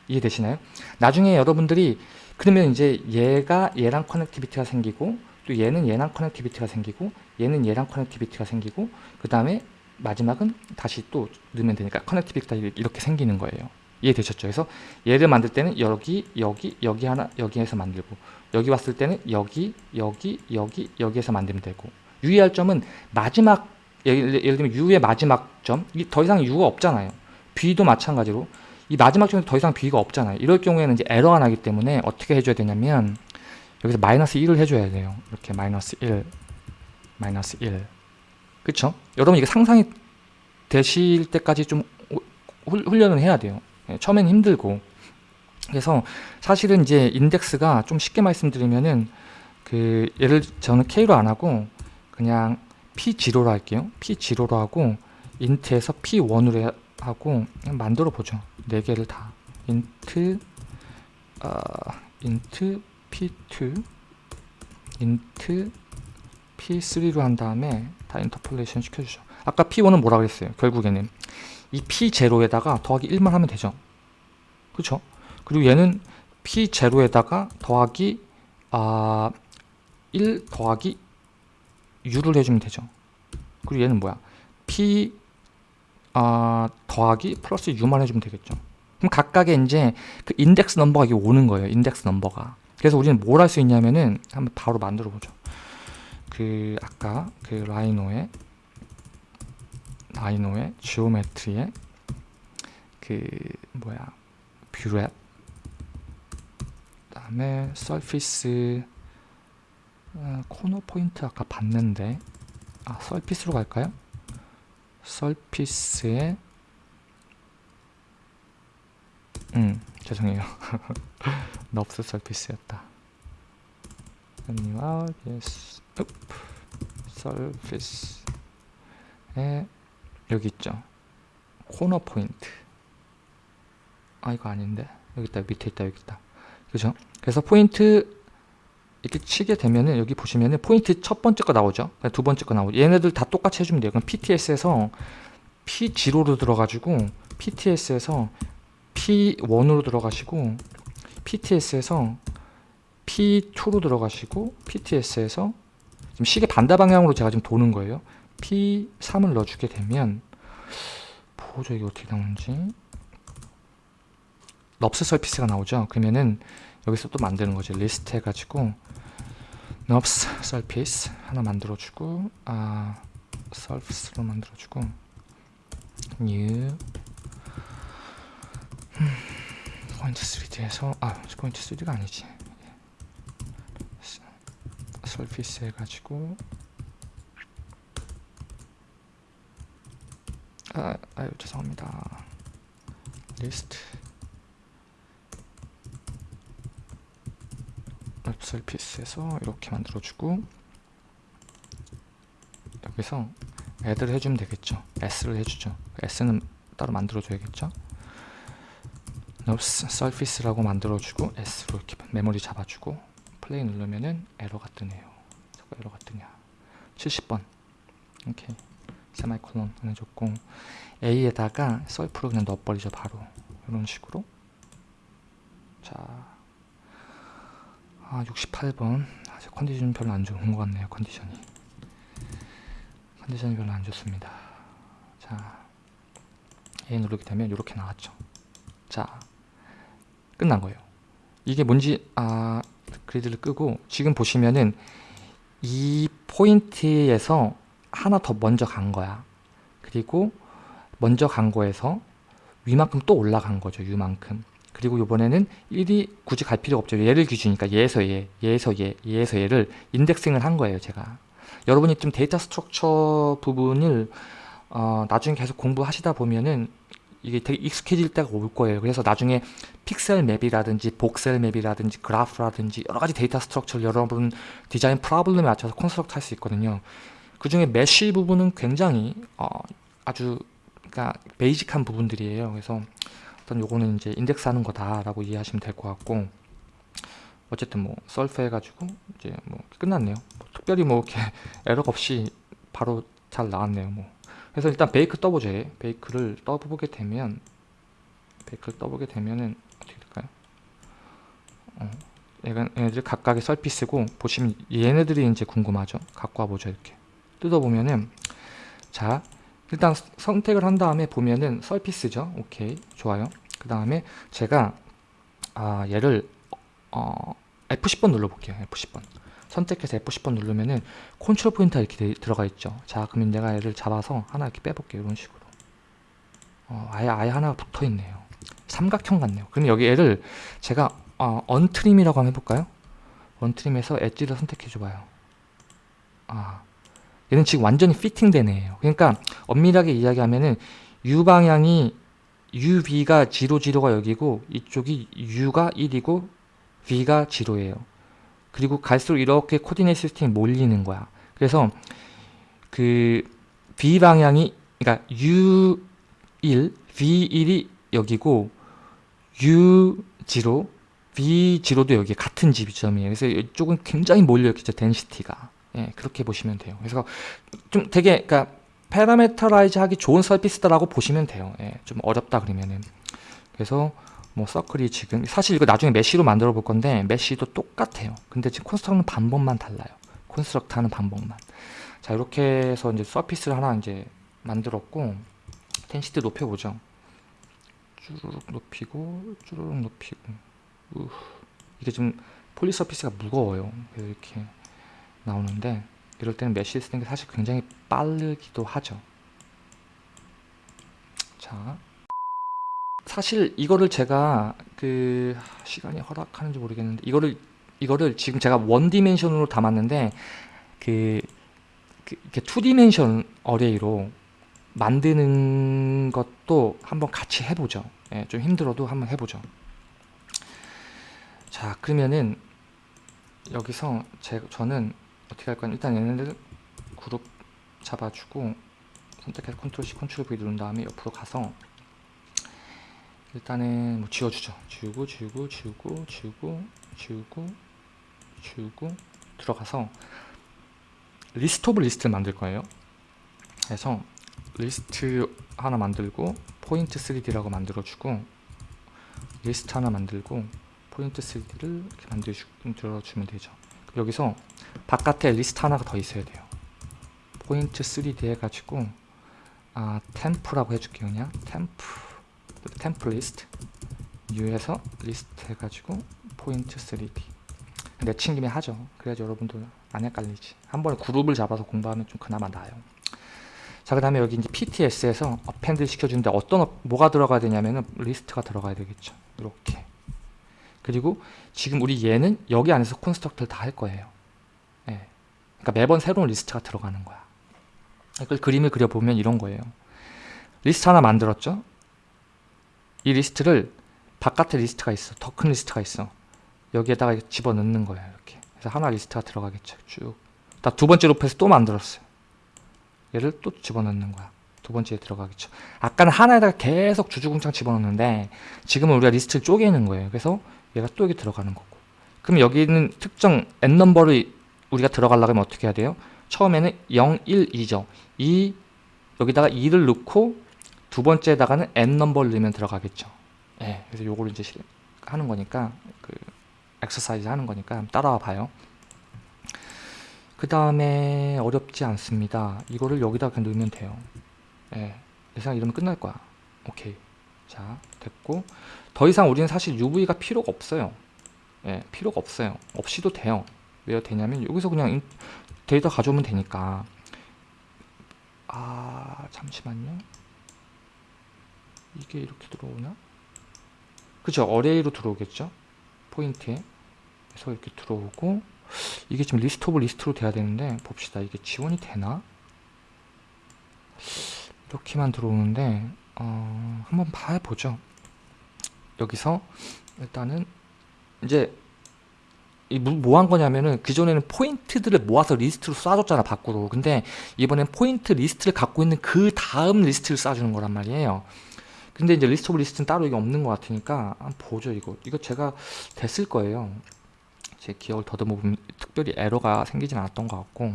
이해되시나요? 나중에 여러분들이 그러면 이제 얘가 얘랑 connectivity가 생기고 또 얘는 얘랑 connectivity가 생기고 얘는 얘랑 connectivity가 생기고 그 다음에 마지막은 다시 또 넣으면 되니까 connectivity가 이렇게 생기는 거예요. 이해되셨죠? 그래서 얘를 만들 때는 여기, 여기, 여기 하나, 여기에서 만들고 여기 왔을 때는 여기, 여기, 여기, 여기에서 만들면 되고 유의할 점은 마지막 예를, 예를 들면 U의 마지막 점, 더 이상 U가 없잖아요. B도 마찬가지로 이 마지막 점에서 더 이상 B가 없잖아요. 이럴 경우에는 이제 에러가 나기 때문에 어떻게 해줘야 되냐면 여기서 마이너스 1을 해줘야 돼요. 이렇게 마이너스 1, 마이너스 1. 그쵸? 여러분 이게 상상이 되실 때까지 좀 훈련을 해야 돼요. 예, 처음엔 힘들고. 그래서 사실은 이제 인덱스가 좀 쉽게 말씀드리면은 그 예를 저는 K로 안 하고 그냥 P0로 할게요. P0로 하고 int에서 P1으로 하고 만들어 보죠. 네 개를 다. int 어, int P2 int P3로 한 다음에 다 interpolation 시켜주죠. 아까 P1은 뭐라 그랬어요? 결국에는 이 P0에다가 더하기 1만 하면 되죠. 그렇죠? 그리고 얘는 P0에다가 더하기 아, 1 더하기 U를 해주면 되죠. 그리고 얘는 뭐야? P 아, 더하기 플러스 U만 해주면 되겠죠. 그럼 각각의 이제 그 인덱스 넘버가 이게 오는 거예요. 인덱스 넘버가. 그래서 우리는 뭘 할 수 있냐면은 한번 바로 만들어 보죠. 그 아까 그 라이노의 라이노의 geometry의 그 뭐야 Brep 그다음에 surface 어, corner point 아까 봤는데 아 surface로 갈까요? surface의 음 죄송해요. (laughs) NURBS surface였다. yes. 서피스에 여기 있죠. 코너 포인트. 아 이거 아닌데? 여기 있다 밑에 있다 여기 있다. 그죠? 그래서 포인트 이렇게 치게 되면은 여기 보시면은 포인트 첫 번째 거 나오죠? 두 번째 거 나오죠? 얘네들 다 똑같이 해주면 돼요. 그럼 PTS에서 P0로 들어가지고 PTS에서 P1으로 들어가시고 PTS에서 P2로 들어가시고 PTS에서 지금 시계 반대 방향으로 제가 지금 도는 거예요. P3을 넣어주게 되면 보죠 이게 어떻게 나오는지. NURBS surface가 나오죠. 그러면은 여기서 또 만드는 거죠 리스트 해가지고 NURBS surface 하나 만들어주고 아 surface로 만들어주고 new 포인트 3D에서 아 포인트 3D가 아니지. surface 해가지고. 아, 아유 죄송합니다. 리스트. NURBS surface에서 이렇게 만들어주고. 여기서 add를 해주면 되겠죠. S를 해주죠. S는 따로 만들어줘야겠죠 NURBS surface라고 만들어주고 S로 이렇게 메모리 잡아주고 플레이 누르면은 에러가 뜨네요. 자꾸 에러가 뜨냐. 70번. 오케이. 세미콜론 해줬고 A에다가 surf로 그냥 넣어버리죠 바로. 이런 식으로. 자. 아, 68번. 아직 컨디션 별로 안 좋은 것 같네요 컨디션이. 컨디션이 별로 안 좋습니다. 자. A 누르게 되면 이렇게 나왔죠. 자 끝난 거예요. 이게 뭔지 아 그리드를 끄고 지금 보시면은 이 포인트에서 하나 더 먼저 간 거야. 그리고 먼저 간 거에서 위만큼 또 올라간 거죠 유만큼. 그리고 이번에는 1이 굳이 갈 필요 없죠. 얘를 기준이니까 얘에서 얘 얘에서 얘 얘에서 얘를 인덱싱을 한 거예요 제가. 여러분이 좀 data structure 부분을 어, 나중에 계속 공부하시다 보면은 이게 되게 익숙해질 때가 올 거예요. 그래서 나중에 pixel map이라든지 voxel map이라든지 그래프라든지 여러 가지 data structure를 여러분 design problem에 맞춰서 construct 할 수 있거든요. 그 중에 mesh 부분은 굉장히 어, 아주 그러니까 basic한 부분들이에요. 그래서 어떤 요거는 이제 인덱스 하는 거다라고 이해하시면 될 것 같고 어쨌든 뭐 썰프 해가지고 이제 뭐 끝났네요. 뭐 특별히 뭐 이렇게 (laughs) 에러 없이 바로 잘 나왔네요 뭐 그래서 일단 베이크 떠보죠 베이크를 떠보게 되면 베이크를 떠보게 되면은 어떻게 될까요? 어, 얘가 얘네들 각각의 서피스고 보시면 얘네들이 이제 궁금하죠. 갖고 와보죠 이렇게 뜯어보면은 자 일단 선택을 한 다음에 보면은 서피스죠. 오케이 좋아요. 그 다음에 제가 아 얘를 어, F10번 눌러볼게요. F10번 선택해서 F10번 누르면은 control point가 이렇게 돼- 들어가 있죠. 자 그러면 내가 얘를 잡아서 하나 이렇게 빼볼게요. 이런 식으로 어, 아예 아예 하나가 붙어 있네요. 삼각형 같네요. 그럼 여기 얘를 제가 어, untrim이라고 한번 해볼까요? untrim에서 엣지를 선택해줘봐요. 아, 얘는 지금 완전히 fitting된 애예요. 그러니까 엄밀하게 이야기하면은 U 방향이 UV가 0, 0가 여기고 이쪽이 U가 1이고 V가 0예요. 그리고 갈수록 이렇게 코디네이트 시스템이 몰리는 거야. 그래서 그 V 방향이 그러니까 U1, V1이 여기고 U0, V0도 여기 같은 지점이에요. 그래서 이쪽은 굉장히 몰려있겠죠. 덴시티가. 예, 그렇게 보시면 돼요. 그래서 좀 되게 그러니까 parameterize 하기 좋은 surface다라고 보시면 돼요. 예, 좀 어렵다 그러면은. 그래서 뭐 circle이 지금 사실 이거 나중에 mesh로 만들어 볼 건데 mesh도 똑같아요. 근데 지금 construct는 방법만 달라요. construct 하는 방법만. 자, 이렇게 해서 이제 surface를 하나 이제 만들었고 density 높여 보죠. 쭈르륵 높이고 쭈르륵 높이고 우 이게 좀 polysurface가 무거워요. 이렇게 나오는데 이럴 때는 mesh 쓰는 게 사실 굉장히 빠르기도 하죠. 자, 사실 이거를 제가 그 시간이 허락하는지 모르겠는데 이거를 이거를 지금 제가 one dimension으로 담았는데 그, 그 이렇게 two dimension array로 만드는 것도 한번 같이 해보죠. 예, 좀 힘들어도 한번 해보죠. 자, 그러면은 여기서 제, 저는 어떻게 할 거냐 일단 얘네들 그룹 잡아주고 선택해서 컨트롤 C, 컨트롤 V 누른 다음에 옆으로 가서 일단은 뭐 지워주죠. 지우고 지우고 지우고 지우고 지우고 지우고 들어가서 list of list를 만들 거예요. 그래서 리스트 하나 만들고 포인트 3D라고 만들어주고 리스트 하나 만들고 포인트 3D를 이렇게 만들어주면 되죠. 여기서 바깥에 리스트 하나가 더 있어야 돼요. 포인트 3D 해가지고 아 temp라고 해줄게요 그냥 temp temp list new 해서 list 해가지고 포인트 3D 내 친 김에 하죠. 그래야지 여러분도 안 헷갈리지. 한 번에 그룹을 잡아서 공부하면 좀 그나마 나아요. 자, 그 다음에 여기 이제 PTS에서 append 시켜주는데 어떤, 어- 뭐가 들어가야 되냐면은 리스트가 들어가야 되겠죠. 이렇게. 그리고 지금 우리 얘는 여기 안에서 construct를 다 할 거예요. 예. 그러니까 매번 새로운 리스트가 들어가는 거야. 이걸 그림을 그려보면 이런 거예요. 리스트 하나 만들었죠? 이 리스트를 바깥에 리스트가 있어. 더 큰 리스트가 있어. 여기에다가 집어넣는 거예요. 이렇게. 그래서 하나 리스트가 들어가겠죠. 쭉. 딱 두 번째 loop에서 또 만들었어요. 얘를 또 집어넣는 거야. 두 번째에 들어가겠죠. 아까는 하나에다가 계속 주구장창 집어넣는데 지금은 우리가 리스트를 쪼개는 거예요. 그래서 얘가 또 여기 들어가는 거고. 그럼 여기 있는 특정 n 넘버를 우리가 들어가려면 어떻게 해야 돼요? 처음에는 0, 1, 2죠. 2 여기다가 2를 넣고 두 번째에다가는 n 넘버를 넣으면 들어가겠죠. 예. 그래서 요거를 이제 실- 하는 거니까 그 엑서사이즈 하는 거니까 따라와 봐요. 그 다음에 어렵지 않습니다. 이거를 여기다 그냥 넣으면 돼요. 예. 예상 이러면 끝날 거야. 오케이. 자, 됐고. 더 이상 우리는 사실 UV가 필요가 없어요. 예, 필요가 없어요. 없이도 돼요. 왜 되냐면 여기서 그냥 인- 데이터 가져오면 되니까. 아, 잠시만요. 이게 이렇게 들어오나? 그죠? array로 들어오겠죠? 포인트에. 그래서 이렇게 들어오고 이게 지금 list of list로 돼야 되는데 봅시다. 이게 지원이 되나? 이렇게만 들어오는데 어, 한번 봐보죠. 여기서 일단은 이제 뭐한 거냐면은 그전에는 포인트들을 모아서 리스트로 쏴줬잖아 밖으로 근데 이번엔 포인트 리스트를 갖고 있는 그 다음 리스트를 쏴주는 거란 말이에요 근데 이제 list of list는 따로 이게 없는 것 같으니까 한번 보죠 이거. 이거 제가 됐을 거예요. 제 기억을 더듬어 보면 특별히 에러가 생기진 않았던 것 같고.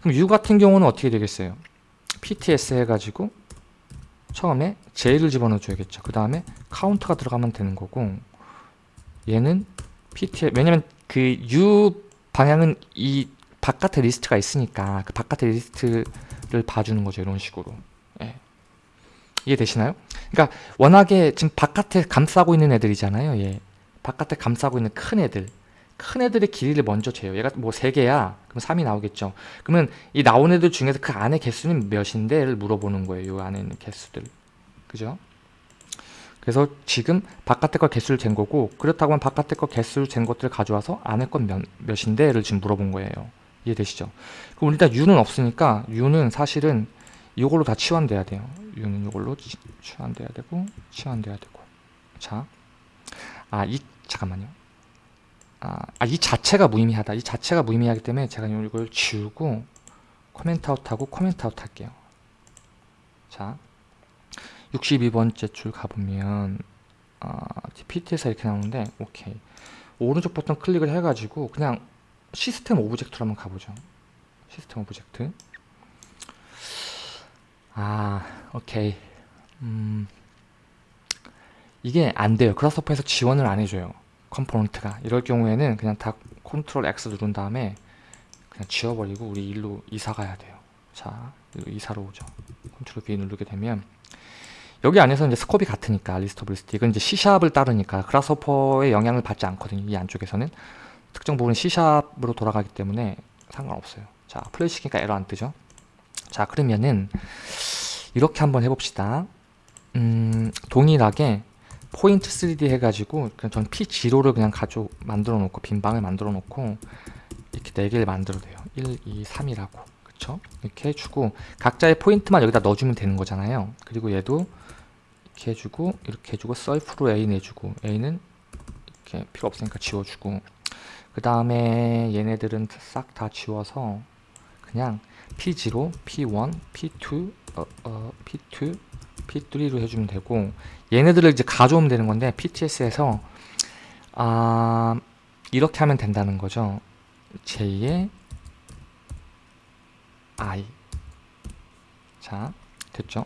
그럼 U 같은 경우는 어떻게 되겠어요? PTS 해가지고 처음에 J를 집어넣어 줘야겠죠. 그 다음에 카운트가 들어가면 되는 거고 얘는 PTL 왜냐면 그 U 방향은 이 바깥에 리스트가 있으니까 그 바깥에 리스트를 봐주는 거죠 이런 식으로. 예. 이해되시나요? 그러니까 워낙에 지금 바깥에 감싸고 있는 애들이잖아요 예. 바깥에 감싸고 있는 큰 애들 큰 애들의 길이를 먼저 재요 얘가 뭐 3개야 그럼 3이 나오겠죠 그러면 이 나온 애들 중에서 그 안에 개수는 몇인데를 물어보는 거예요 이 안에 있는 개수들 그죠? 그래서 지금 바깥에 거 개수를 잰 거고 그렇다고 하면 바깥에 거 개수를 잰 것들을 가져와서 안에 건 몇, 몇인데를 지금 물어본 거예요 이해되시죠? 그럼 일단 u는 없으니까 u는 사실은 이걸로 다 치환돼야 돼요 u는 이걸로 치환돼야 되고 치환돼야 되고 자, 아 이 잠깐만요 아, 아, 이 자체가 무의미하다. 이 자체가 무의미하기 때문에 제가 이걸 지우고 comment out하고 comment out 할게요. 자, 62번째 줄 가보면 아, PT에서 이렇게 나오는데 오케이. 오른쪽 버튼 클릭을 해가지고 그냥 system object로 한번 가보죠. system object. 아, 오케이. 음, 이게 안 돼요. Grasshopper에서 지원을 안 해줘요. component가. 이럴 경우에는 그냥 다 컨트롤 X 누른 다음에 그냥 지워버리고 우리 일로 이사 가야 돼요. 자 일로 이사로 오죠. 컨트롤 V 누르게 되면 여기 안에서 이제 scope이 같으니까 리스트 이건 이제 C샵을 따르니까 그라스호퍼의 영향을 받지 않거든요 이 안쪽에서는. 특정 부분 C샵으로 돌아가기 때문에 상관없어요. 자 플레이 시키니까 에러 안 뜨죠? 자 그러면은 이렇게 한번 해봅시다. 음, 동일하게 포인트 3D 해가지고 그냥 전 P0를 그냥 가져 만들어 놓고 빈 방을 만들어 놓고 이렇게 4개를 만들어도 돼요. 1, 2, 3이라고. 그쵸? 이렇게 해주고 각자의 포인트만 여기다 넣어주면 되는 거잖아요. 그리고 얘도 이렇게 해주고 이렇게 해주고 셀프로 A 내주고 A는 이렇게 필요 없으니까 지워주고. 그 다음에 얘네들은 싹 다 지워서 그냥 P0, P1, P2, 어, 어, P2, P3로 해주면 되고 얘네들을 이제 가져오면 되는 건데 PTS에서 아 이렇게 하면 된다는 거죠. J의 I. 자 됐죠?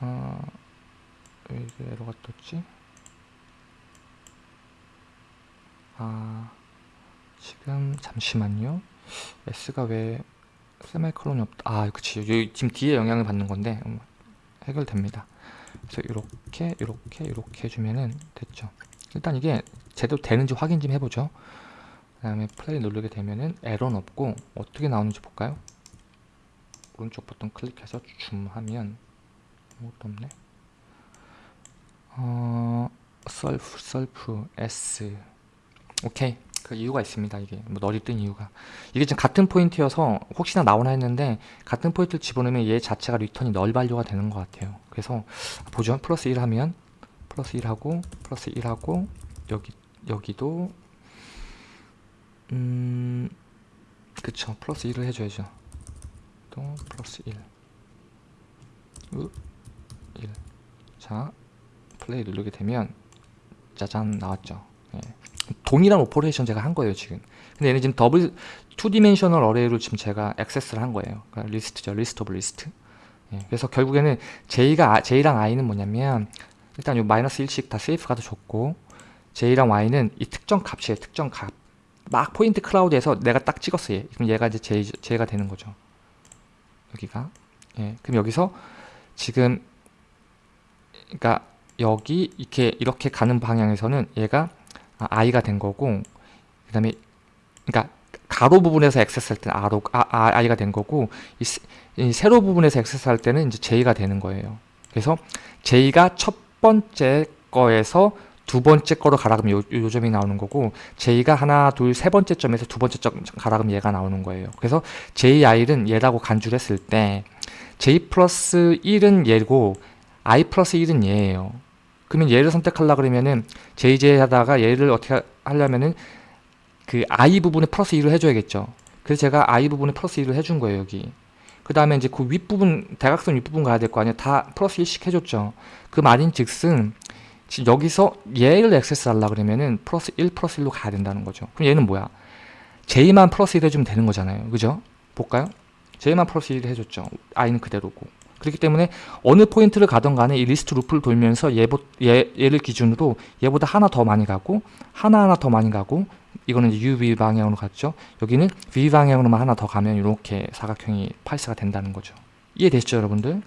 어, 왜 에러가 떴지? 아 지금 잠시만요. S가 왜 세마이컬론이 없다. 아 그치. 여기 지금 뒤에 영향을 받는 건데 음, 해결됩니다. 그래서 이렇게 이렇게 이렇게 해주면은 됐죠. 일단 이게 제대로 되는지 확인 좀 해보죠. 그 다음에 플레이 누르게 되면은 에러는 없고 어떻게 나오는지 볼까요? 오른쪽 버튼 클릭해서 줌하면 아무것도 없네. 어 self self S. 오케이 그 이유가 있습니다 이게. 뭐 null이 뜬 이유가. 이게 지금 같은 포인트여서 혹시나 나오나 했는데 같은 포인트를 집어넣으면 얘 자체가 return이 null value가 되는 것 같아요. 그래서 보죠. 플러스 1 하면 플러스 1하고 플러스 1하고 여기 여기도 음 그쵸. 플러스 1을 해줘야죠. 또 플러스 1 1. 자 플레이 누르게 되면 짜잔 나왔죠 예. 동일한 operation 제가 한 거예요 지금. 근데 얘는 지금 double 2 dimensional array로 지금 제가 access를 한 거예요. 그러니까 리스트죠. list of list. 예, 그래서 결국에는 J가 J랑 I는 뭐냐면 일단 요 마이너스 1씩 다 세이프 가도 좋고 J랑 Y는 이 특정 값이에요 특정 값막 포인트 클라우드에서 내가 딱 찍었어요. 그럼 얘가 이제 J, J가 되는 거죠. 여기가. 예, 그럼 여기서 지금 그러니까 여기 이렇게 이렇게 가는 방향에서는 얘가 i가 된 거고 그 다음에 그러니까 가로 부분에서 액세스 할 때는 R로, 아, 아, i가 된 거고 이, 이 세로 부분에서 액세스 할 때는 이제 j가 되는 거예요. 그래서 j가 첫 번째 거에서 두 번째 거로 가라 그러면 요, 요 점이 나오는 거고 j가 하나 둘 세 번째 점에서 두 번째 점 가라 그러면 얘가 나오는 거예요. 그래서 ji는 얘라고 간주를 했을 때 j 플러스 1은 얘고 i 플러스 1은 얘예요 그러면 얘를 선택하려 그러면은 JJ 하다가 얘를 어떻게 하려면은 그 I 부분에 플러스 2를 해줘야겠죠. 그래서 제가 I 부분에 플러스 2를 해준 거예요, 여기. 그 다음에 이제 그 윗부분, 대각선 윗부분 가야 될 거 아니에요. 다 플러스 1씩 해줬죠. 그 말인 즉슨, 여기서 얘를 access 하려 그러면은 플러스 1 플러스 1로 가야 된다는 거죠. 그럼 얘는 뭐야? J만 플러스 1 해주면 되는 거잖아요. 그죠? 볼까요? J만 플러스 1 해줬죠. I는 그대로고. 그렇기 때문에 어느 포인트를 가던 간에 이 리스트 루프를 돌면서 얘보, 얘, 얘를 기준으로 얘보다 하나 더 많이 가고 하나하나 더 많이 가고 이거는 UV 방향으로 갔죠. 여기는 V 방향으로만 하나 더 가면 이렇게 사각형이 팔스가 된다는 거죠. 이해되시죠 여러분들?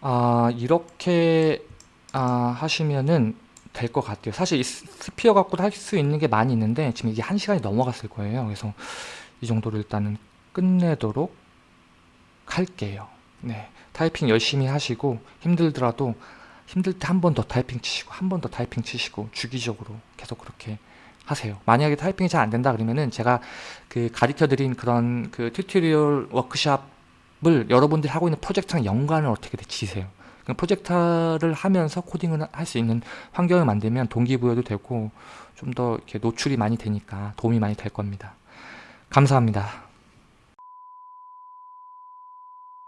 아 이렇게 아, 하시면은 될 것 같아요. 사실 이 스- 스피어 갖고도 할 수 있는 게 많이 있는데 지금 이게 한 시간이 넘어갔을 거예요. 그래서 이 정도로 일단은 끝내도록 할게요. 네, 타이핑 열심히 하시고 힘들더라도 힘들 때 한 번 더 타이핑 치시고 한 번 더 타이핑 치시고 주기적으로 계속 그렇게 하세요. 만약에 타이핑이 잘 안 된다 그러면은 제가 그 가르쳐 드린 그런 그 tutorial 워크샵을 여러분들이 하고 있는 프로젝트랑 연관을 어떻게 지세요. 그 프로젝트를 하면서 코딩을 할 수 있는 환경을 만들면 동기부여도 되고 좀 더 이렇게 노출이 많이 되니까 도움이 많이 될 겁니다. 감사합니다.